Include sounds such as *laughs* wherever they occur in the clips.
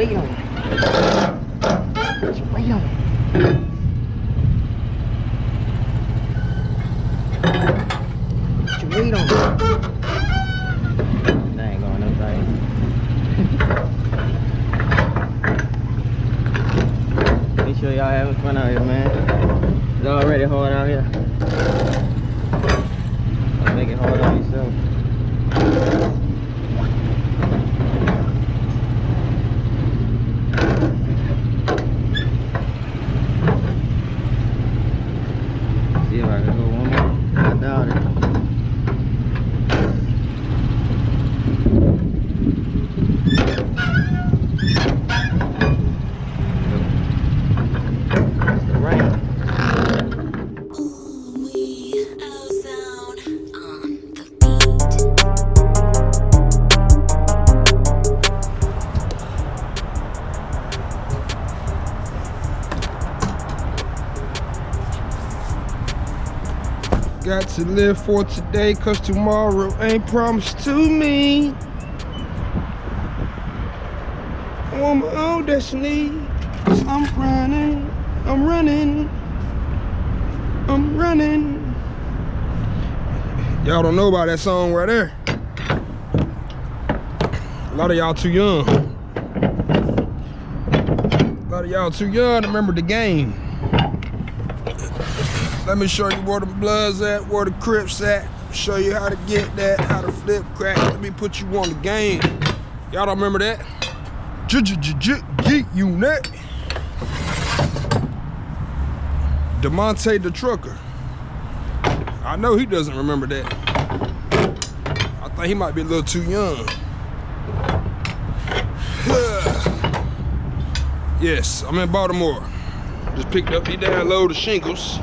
waiting on? it. you waiting on? it. you waiting on? it. ain't going up right. Make sure y'all having fun out here, man. It's already hard out here. Got to live for today, cause tomorrow ain't promised to me. I'm my own destiny. I'm running, I'm running, I'm running. Y'all don't know about that song right there. A lot of y'all too young. A lot of y'all too young to remember the game. Let me show you where the bloods at, where the crips at. Show you how to get that, how to flip crack. Let me put you on the game. Y'all don't remember that? G-Unit. Demonte the trucker. I know he doesn't remember that. I think he might be a little too young. *sighs* yes, I'm in Baltimore. Just picked up these damn load of shingles.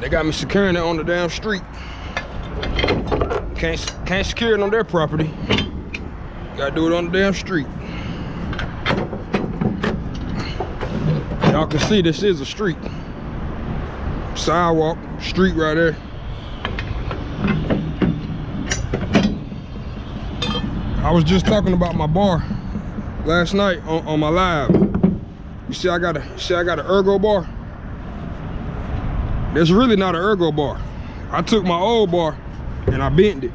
They got me securing it on the damn street. Can't can't secure it on their property. Gotta do it on the damn street. Y'all can see this is a street. Sidewalk, street right there. I was just talking about my bar last night on, on my live. You see I got a see I got an ergo bar. That's really not an ergo bar. I took my old bar and I bent it.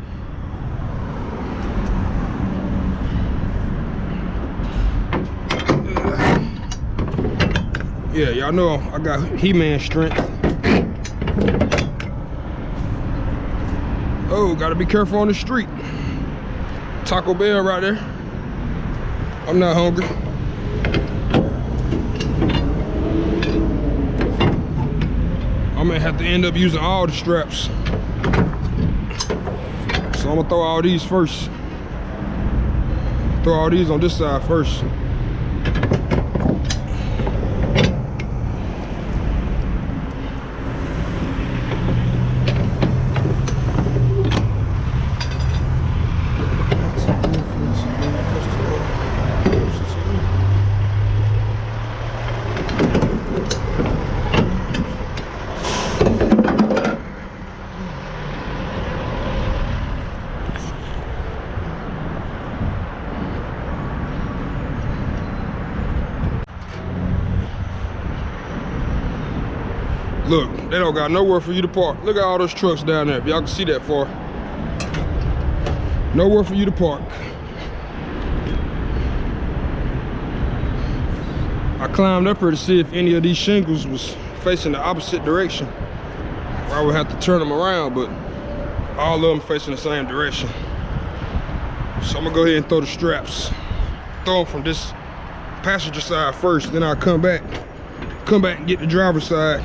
Yeah, y'all know I got He-Man strength. Oh, gotta be careful on the street. Taco Bell right there. I'm not hungry. I'm have to end up using all the straps. So I'm gonna throw all these first. Throw all these on this side first. Look, they don't got nowhere for you to park. Look at all those trucks down there, if y'all can see that far. Nowhere for you to park. I climbed up here to see if any of these shingles was facing the opposite direction. I would have to turn them around, but all of them facing the same direction. So I'm gonna go ahead and throw the straps. Throw them from this passenger side first, then I'll come back. Come back and get the driver's side.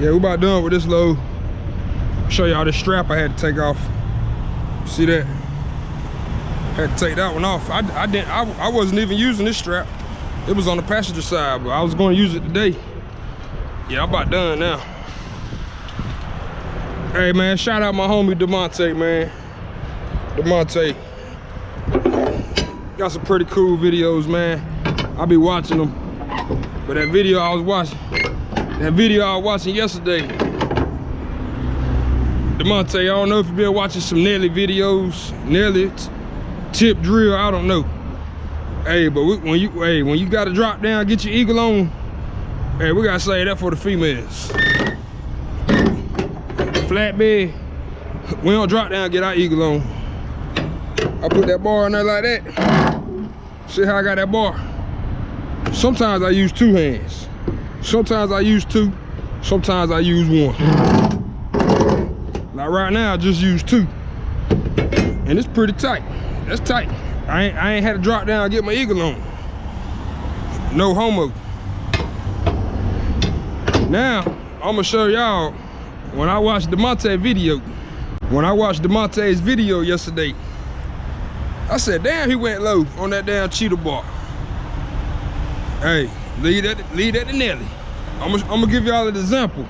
Yeah, we about done with this load. Show y'all this strap I had to take off. See that? Had to take that one off. I, I didn't. I, I wasn't even using this strap. It was on the passenger side, but I was going to use it today. Yeah, I'm about done now. Hey man, shout out my homie Demonte, man. Demonte. Got some pretty cool videos, man. I be watching them. But that video I was watching, that video I was watching yesterday, Demonte, I don't know if you've been watching some Nelly videos, Nelly tip drill, I don't know. Hey, but we, when you hey when you got to drop down, get your eagle on, Hey, we gotta say that for the females. Flatbed, we don't drop down, get our eagle on. I put that bar on there like that. See how I got that bar? Sometimes I use two hands. Sometimes I use two. Sometimes I use one. Like right now, I just use two. And it's pretty tight. That's tight. I ain't, I ain't had to drop down and get my eagle on. No homo. Now, I'm gonna show y'all when I watched DeMonte video. When I watched DeMonte's video yesterday, I said, damn, he went low on that damn cheater bar. Hey, lead that, lead that to Nelly. I'm gonna, I'm gonna give y'all an example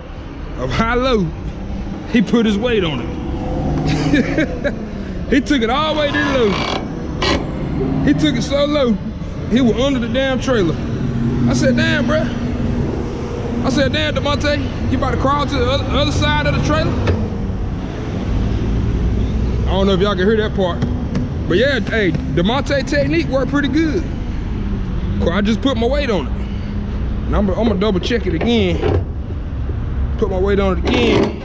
of how low he put his weight on it. *laughs* he took it all the way to low. He took it so low, he was under the damn trailer. I said, damn, bruh. I said, damn, DeMonte, you about to crawl to the other, other side of the trailer? I don't know if y'all can hear that part. But yeah, hey, DeMonte technique worked pretty good. I just put my weight on it. And I'm, I'm gonna double check it again. Put my weight on it again.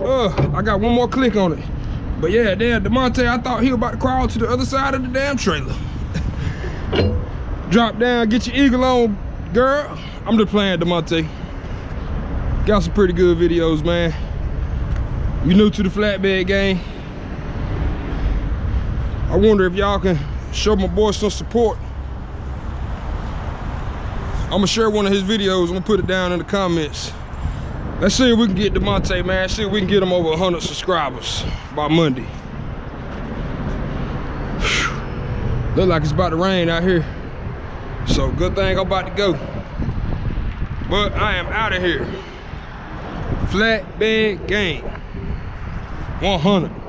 Uh, I got one more click on it. But yeah, damn, DeMonte, I thought he was about to crawl to the other side of the damn trailer. *laughs* Drop down, get your eagle on, girl. I'm just playing DeMonte. Got some pretty good videos, man. You new to the flatbed game. I wonder if y'all can show my boy some support. I'm gonna share one of his videos. I'm gonna put it down in the comments. Let's see if we can get DeMonte, man. See if we can get him over 100 subscribers by Monday. Whew. Look like it's about to rain out here. So good thing I'm about to go. But I am out of here. Flatbed game. 100.